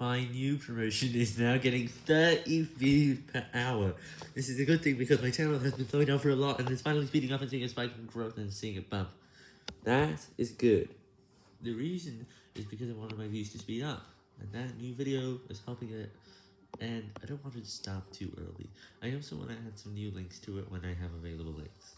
My new promotion is now getting 30 views per hour. This is a good thing because my channel has been slowing down for a lot and it's finally speeding up and seeing a spike in growth and seeing a bump. That is good. The reason is because I wanted my views to speed up, and that new video is helping it, and I don't want it to stop too early. I also want to add some new links to it when I have available links.